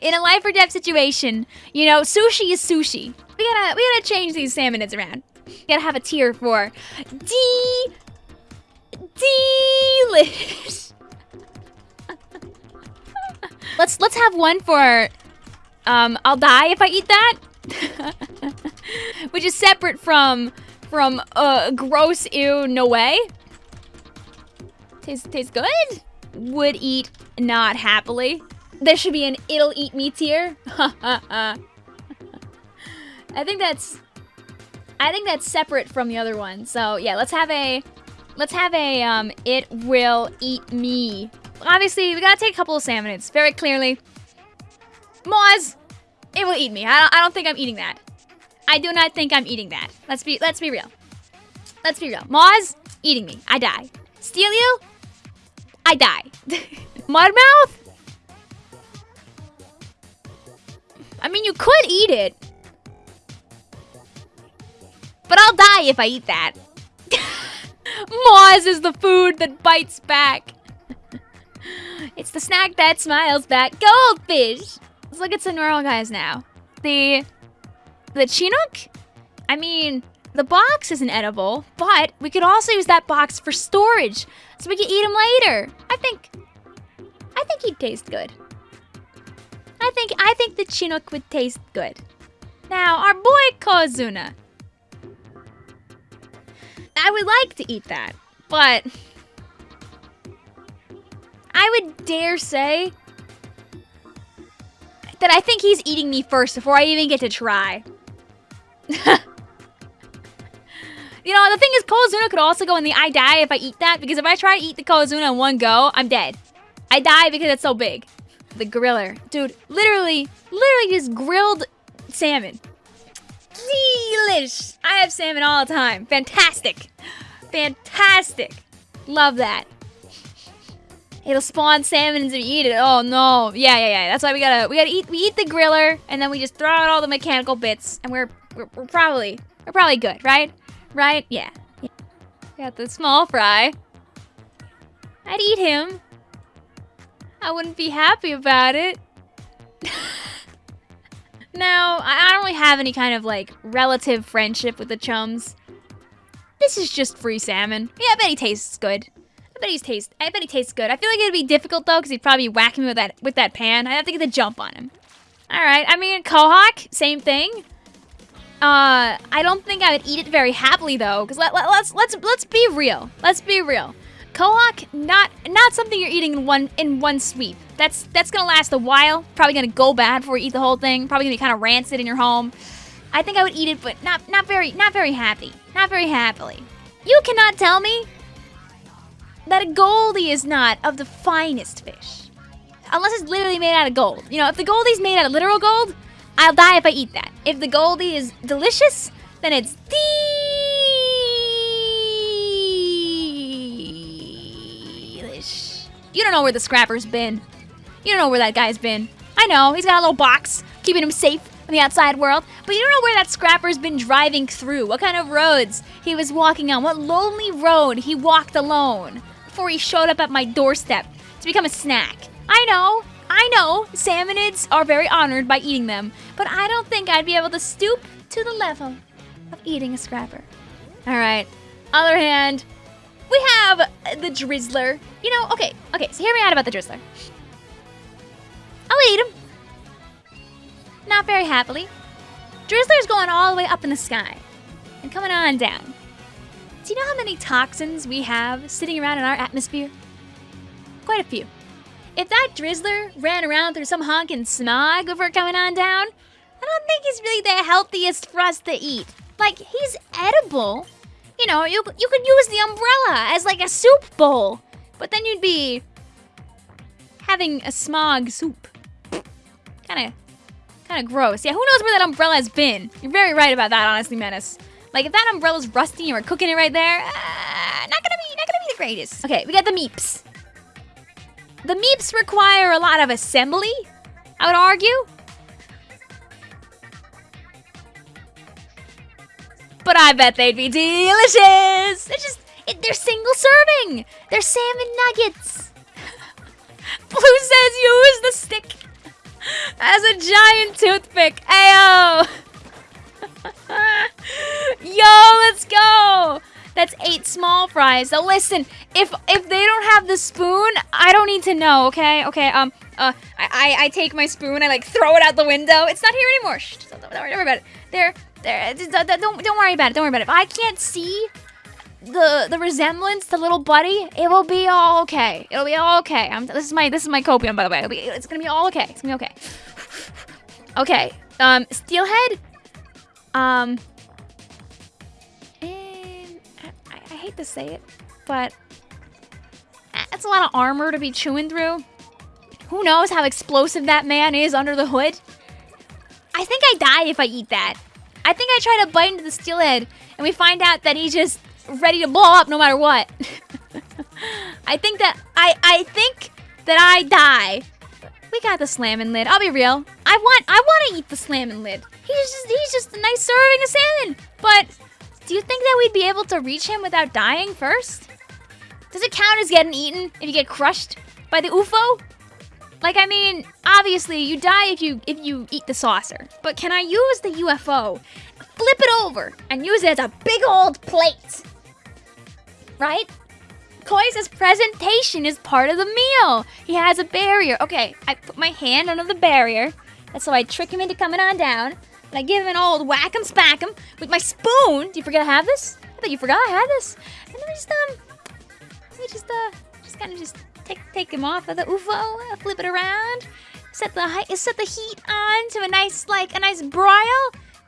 In a life or death situation, you know, sushi is sushi. We gotta we gotta change these salmonids around. We gotta have a tier for D delish. let's let's have one for um I'll die if I eat that. Which is separate from from uh gross ew no way. Tastes tastes good. Would eat not happily. There should be an it'll eat me tier. I think that's I think that's separate from the other one. So yeah, let's have a let's have a um it will eat me. Obviously, we gotta take a couple of salmonids very clearly. Maws, it will eat me. I don't, I don't think I'm eating that. I do not think I'm eating that. Let's be let's be real. Let's be real. Maws, eating me. I die. Steel Eel? I die. Mudmouth? I mean, you could eat it. But I'll die if I eat that. Maws is the food that bites back. it's the snack that smiles back. Goldfish! Let's look at some normal guys now. The... The Chinook? I mean, the box isn't edible, but we could also use that box for storage, so we can eat him later. I think... I think he'd taste good. I think I think the Chinook would taste good. Now, our boy Kozuna. I would like to eat that, but I would dare say that I think he's eating me first before I even get to try. you know, the thing is, Kozuna could also go in the I die if I eat that, because if I try to eat the Kozuna in one go, I'm dead. I die because it's so big. The griller. Dude, literally, literally just grilled salmon. Delish! I have salmon all the time. Fantastic. Fantastic. Love that. It'll spawn salmon you eat it. Oh no. Yeah, yeah, yeah. That's why we gotta we gotta eat we eat the griller and then we just throw out all the mechanical bits and we're we're, we're probably we're probably good, right? Right? Yeah. yeah. Got the small fry. I'd eat him. I wouldn't be happy about it. no, I don't really have any kind of like relative friendship with the chums. This is just free salmon. Yeah, I bet he tastes good. I bet he's taste. I bet he tastes good. I feel like it'd be difficult though, because he'd probably whack me with that with that pan. I'd have to get the jump on him. All right. I mean, Cohock, same thing. Uh, I don't think I would eat it very happily though, because let, let, let's let's let's be real. Let's be real. Cohock, not not something you're eating in one in one sweep. That's that's gonna last a while. Probably gonna go bad before you eat the whole thing. Probably gonna be kind of rancid in your home. I think I would eat it, but not not very not very happy. Not very happily. You cannot tell me that a goldie is not of the finest fish. Unless it's literally made out of gold. You know, if the goldie's made out of literal gold, I'll die if I eat that. If the goldie is delicious, then it's delish. You don't know where the scrapper's been. You don't know where that guy's been. I know, he's got a little box, keeping him safe in the outside world, but you don't know where that scrapper's been driving through, what kind of roads he was walking on, what lonely road he walked alone before he showed up at my doorstep to become a snack. I know, I know, salmonids are very honored by eating them, but I don't think I'd be able to stoop to the level of eating a scrapper. Alright, other hand, we have the Drizzler. You know, okay, okay, so hear me out about the Drizzler. I'll eat him. Not very happily. Drizzler's going all the way up in the sky and coming on down. Do you know how many toxins we have sitting around in our atmosphere? Quite a few. If that Drizzler ran around through some honking smog before coming on down, I don't think he's really the healthiest for us to eat. Like, he's edible. You know, you, you could use the umbrella as like a soup bowl, but then you'd be having a smog soup. Kind of kind of gross. Yeah, who knows where that umbrella has been? You're very right about that, honestly, Menace. Like, if that umbrella's rusty and we're cooking it right there, uh, not gonna be, not gonna be the greatest. Okay, we got the meeps. The meeps require a lot of assembly, I would argue. But I bet they'd be delicious. They're just, it, they're single serving. They're salmon nuggets. Blue says use the stick. as a giant toothpick. Ayo! Yo, let's go! That's eight small fries. Now listen, if if they don't have the spoon, I don't need to know, okay? Okay, um, uh, I, I, I take my spoon, I like throw it out the window. It's not here anymore. Shh, don't, don't worry about it. There, there, don't, don't, don't worry about it. Don't worry about it. If I can't see the the resemblance to little buddy, it will be all okay. It'll be all okay. I'm, this is my this is my copium, by the way. Be, it's gonna be all okay. It's gonna be okay. Okay. Um, steelhead. Um. And I, I hate to say it, but that's a lot of armor to be chewing through. Who knows how explosive that man is under the hood? I think I die if I eat that. I think I try to bite into the steelhead, and we find out that he's just ready to blow up no matter what. I think that I I think that I die. We got the slamming lid. I'll be real. I want I want to eat the slamming lid. He's just he's just a nice serving of salmon. But do you think that we'd be able to reach him without dying first? Does it count as getting eaten if you get crushed by the UFO? Like I mean, obviously you die if you if you eat the saucer. But can I use the UFO, flip it over, and use it as a big old plate? right? Koi's presentation is part of the meal. He has a barrier. Okay, I put my hand under the barrier. That's how I trick him into coming on down. And I give him an old whack 'em spack 'em with my spoon. Do you forget I have this? I thought you forgot I had this. And then I just um, me just uh, just kind of just take take him off of the UFO, flip it around, set the height, set the heat on to a nice like a nice broil,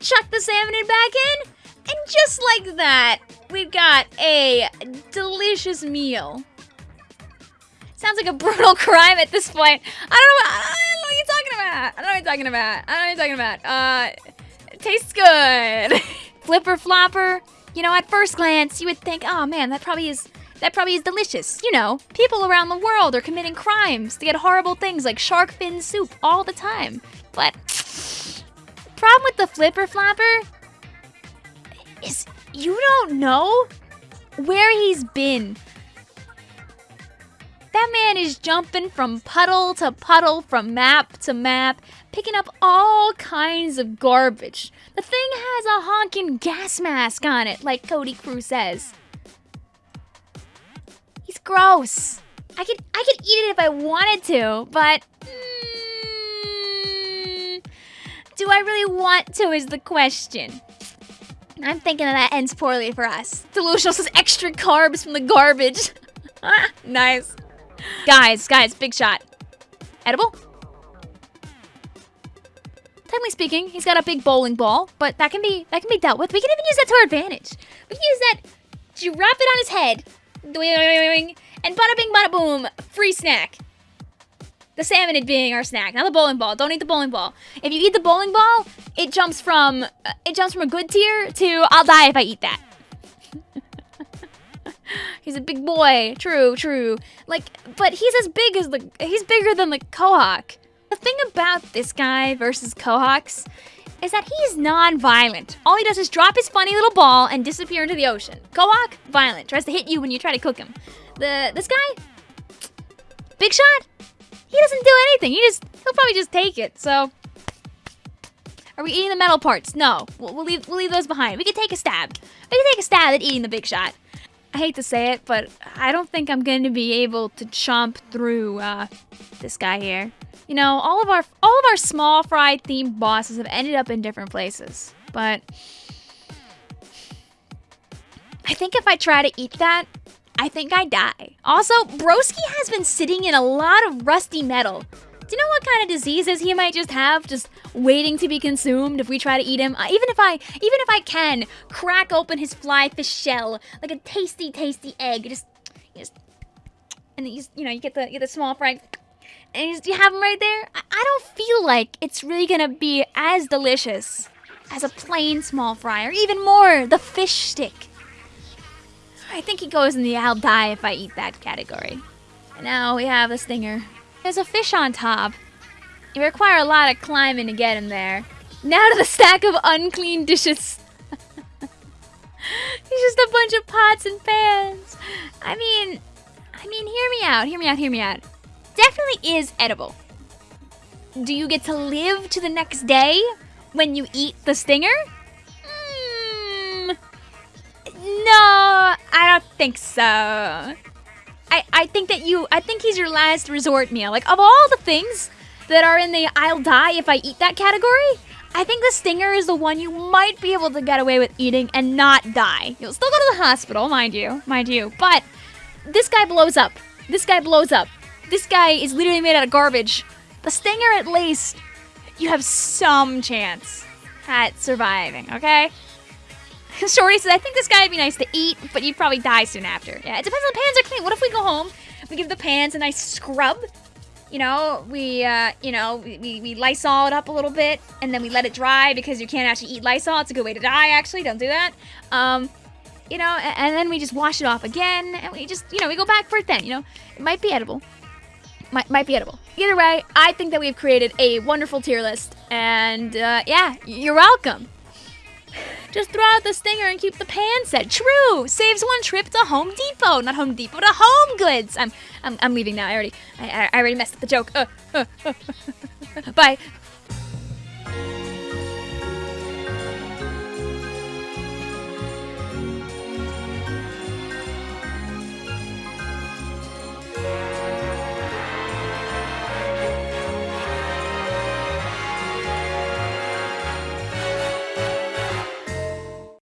chuck the salmon in back in, and just like that, we've got a delicious meal. Sounds like a brutal crime at this point. I don't know. I don't know what you're talking about. I don't know what you're talking about. I don't know what you're talking about. Uh, tastes good. Flipper flopper. You know, at first glance, you would think, oh man, that probably is that probably is delicious. You know, people around the world are committing crimes to get horrible things like shark fin soup all the time. But problem with the flipper flopper is you don't know where he's been. That man is jumping from puddle to puddle, from map to map, picking up all kinds of garbage. The thing has a honking gas mask on it, like Cody Crew says. Gross. I could I could eat it if I wanted to, but mm, do I really want to is the question. I'm thinking that, that ends poorly for us. Delusional says extra carbs from the garbage. nice. Guys, guys, big shot. Edible? Technically speaking, he's got a big bowling ball, but that can be that can be dealt with. We can even use that to our advantage. We can use that, drop it on his head, and bada bing bada boom, free snack. The salmon being our snack, not the bowling ball. Don't eat the bowling ball. If you eat the bowling ball, it jumps from uh, it jumps from a good tier to I'll die if I eat that. he's a big boy. True, true. Like, but he's as big as the he's bigger than the Cohock. The thing about this guy versus Cohocks is that he's non-violent. All he does is drop his funny little ball and disappear into the ocean. Cohock, violent. Tries to hit you when you try to cook him. The this guy, big shot. He doesn't do anything. He just, he'll probably just take it. So, are we eating the metal parts? No, we'll, we'll leave, we'll leave those behind. We can take a stab. We can take a stab at eating the big shot. I hate to say it, but I don't think I'm going to be able to chomp through uh, this guy here. You know, all of our all of our small fry themed bosses have ended up in different places, but I think if I try to eat that, I think I die. Also, Broski has been sitting in a lot of rusty metal. Do you know what kind of diseases he might just have, just waiting to be consumed if we try to eat him? Uh, even if I, even if I can, crack open his fly fish shell like a tasty, tasty egg. Just, just, and you, you know, you get the, you get the small fry, and you, have them right there. I, I don't feel like it's really gonna be as delicious as a plain small fry, or even more, the fish stick. I think he goes in the I'll die if I eat that category. And now we have the stinger. There's a fish on top. You require a lot of climbing to get him there. Now to the stack of unclean dishes. He's just a bunch of pots and pans. I mean, I mean, hear me out, hear me out, hear me out. Definitely is edible. do you get to live to the next day when you eat the stinger? Mm, no, I don't think so. I, I think that you, I think he's your last resort meal. Like, of all the things that are in the I'll die if I eat that category, I think the stinger is the one you might be able to get away with eating and not die. You'll still go to the hospital, mind you, mind you, but this guy blows up. This guy blows up. This guy is literally made out of garbage. The stinger, at least, you have some chance at surviving, okay? Shorty says, I think this guy would be nice to eat, but you'd probably die soon after. Yeah, it depends on the pans are clean. What if we go home, we give the pans a nice scrub, you know, we, uh, you know, we, we Lysol it up a little bit, and then we let it dry because you can't actually eat Lysol. It's a good way to die, actually. Don't do that. Um, you know, and, and then we just wash it off again, and we just, you know, we go back for it then, you know. It might be edible. Might, might be edible. Either way, I think that we've created a wonderful tier list, and, uh, yeah, you're welcome. Just throw out the stinger and keep the pan set. True. Saves one trip to Home Depot. Not Home Depot, to Home Goods. I'm I'm, I'm leaving now. I already I, I already messed up the joke. Uh, uh, uh, Bye.